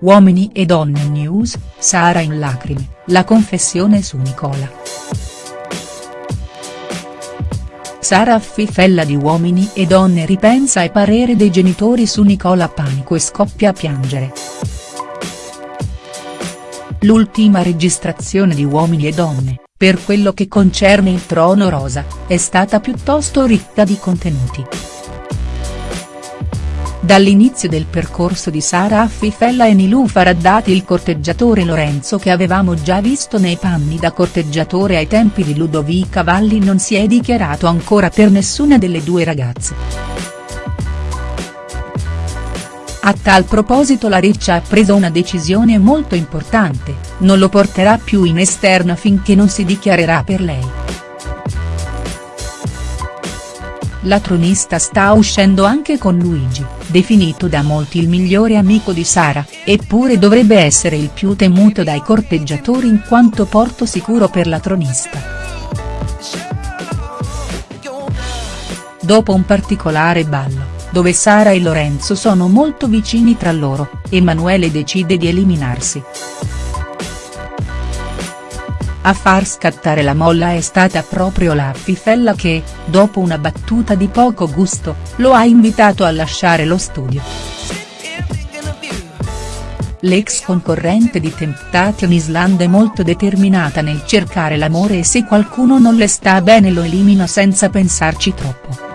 Uomini e donne news, Sara in lacrime, la confessione su Nicola. Sara Affifella di Uomini e Donne ripensa ai parere dei genitori su Nicola Panico e scoppia a piangere. L'ultima registrazione di Uomini e Donne, per quello che concerne il trono rosa, è stata piuttosto ricca di contenuti. Dall'inizio del percorso di Sara Affifella e Nilou Faraddati il corteggiatore Lorenzo che avevamo già visto nei panni da corteggiatore ai tempi di Ludovica Valli non si è dichiarato ancora per nessuna delle due ragazze. A tal proposito la Riccia ha preso una decisione molto importante, non lo porterà più in esterna finché non si dichiarerà per lei. La tronista sta uscendo anche con Luigi, definito da molti il migliore amico di Sara, eppure dovrebbe essere il più temuto dai corteggiatori in quanto porto sicuro per la tronista. Dopo un particolare ballo, dove Sara e Lorenzo sono molto vicini tra loro, Emanuele decide di eliminarsi. A far scattare la molla è stata proprio la Fifella che, dopo una battuta di poco gusto, lo ha invitato a lasciare lo studio. L'ex concorrente di Temptation Island è molto determinata nel cercare l'amore e se qualcuno non le sta bene lo elimina senza pensarci troppo.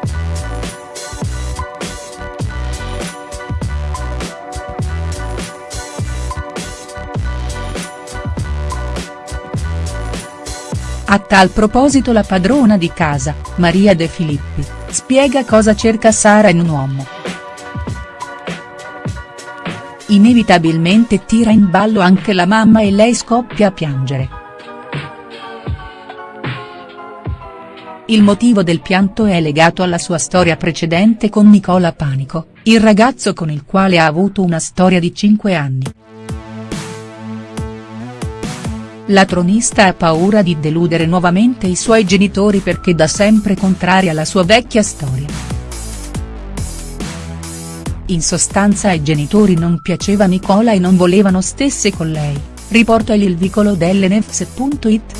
A tal proposito la padrona di casa, Maria De Filippi, spiega cosa cerca Sara in un uomo. Inevitabilmente tira in ballo anche la mamma e lei scoppia a piangere. Il motivo del pianto è legato alla sua storia precedente con Nicola Panico, il ragazzo con il quale ha avuto una storia di 5 anni. La tronista ha paura di deludere nuovamente i suoi genitori perché da sempre contraria alla sua vecchia storia. In sostanza ai genitori non piaceva Nicola e non volevano stesse con lei, riporta il vicolo dell'Nefs.it.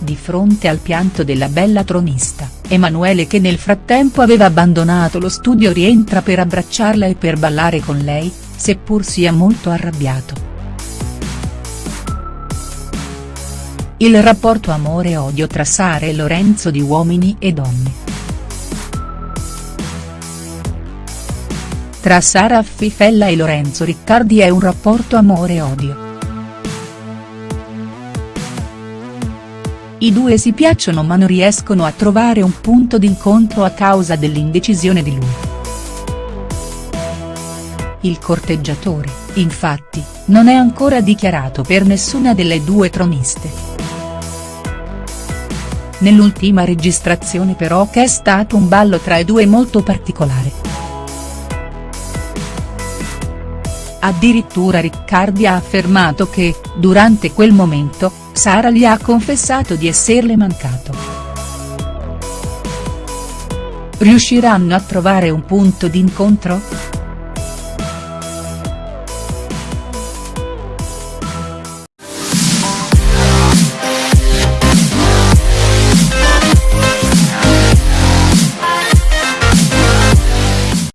Di fronte al pianto della bella tronista, Emanuele che nel frattempo aveva abbandonato lo studio rientra per abbracciarla e per ballare con lei, seppur sia molto arrabbiato. Il rapporto amore-odio tra Sara e Lorenzo di Uomini e Donne. Tra Sara Affifella e Lorenzo Riccardi è un rapporto amore-odio. I due si piacciono ma non riescono a trovare un punto d'incontro a causa dell'indecisione di lui. Il corteggiatore, infatti, non è ancora dichiarato per nessuna delle due troniste. Nell'ultima registrazione però che è stato un ballo tra i due molto particolare. Addirittura Riccardi ha affermato che, durante quel momento, Sara gli ha confessato di esserle mancato. Riusciranno a trovare un punto d'incontro?.